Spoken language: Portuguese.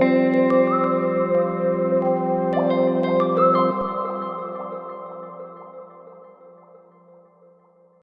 Música